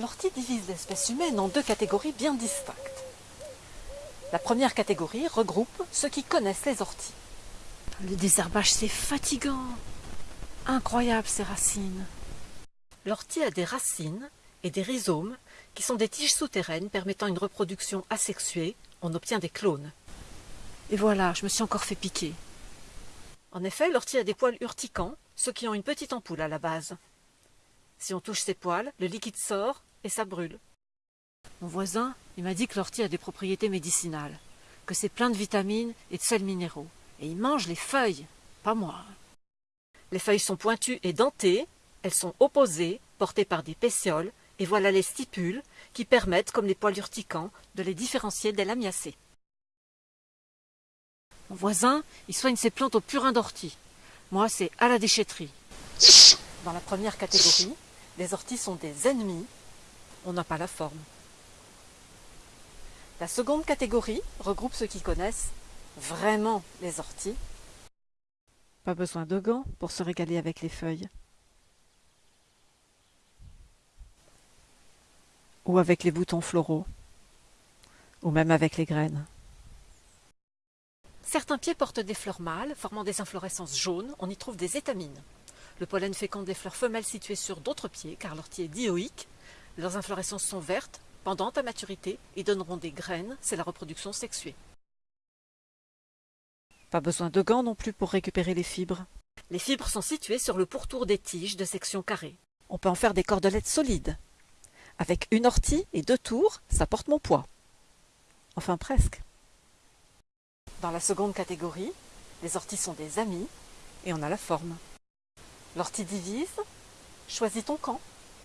L'ortie divise l'espèce humaine en deux catégories bien distinctes. La première catégorie regroupe ceux qui connaissent les orties. Le désherbage, c'est fatigant. Incroyable ces racines. L'ortie a des racines et des rhizomes qui sont des tiges souterraines permettant une reproduction asexuée. On obtient des clones. Et voilà, je me suis encore fait piquer. En effet, l'ortie a des poils urticants, ceux qui ont une petite ampoule à la base. Si on touche ces poils, le liquide sort et ça brûle. Mon voisin, il m'a dit que l'ortie a des propriétés médicinales, que c'est plein de vitamines et de sels minéraux. Et il mange les feuilles, pas moi. Les feuilles sont pointues et dentées, elles sont opposées, portées par des pétioles, et voilà les stipules qui permettent, comme les poils urticants, de les différencier des lamiacées. Mon voisin, il soigne ses plantes au purin d'ortie. Moi, c'est à la déchetterie. Dans la première catégorie, les orties sont des ennemis, on n'a pas la forme. La seconde catégorie regroupe ceux qui connaissent vraiment les orties. Pas besoin de gants pour se régaler avec les feuilles. Ou avec les boutons floraux. Ou même avec les graines. Certains pieds portent des fleurs mâles, formant des inflorescences jaunes. On y trouve des étamines. Le pollen féconde les fleurs femelles situées sur d'autres pieds, car l'ortie est dioïque. Leurs inflorescences sont vertes, pendantes à maturité, et donneront des graines, c'est la reproduction sexuée. Pas besoin de gants non plus pour récupérer les fibres. Les fibres sont situées sur le pourtour des tiges de section carrée. On peut en faire des cordelettes solides. Avec une ortie et deux tours, ça porte mon poids. Enfin presque. Dans la seconde catégorie, les orties sont des amis et on a la forme. L'ortie divise, choisis ton camp.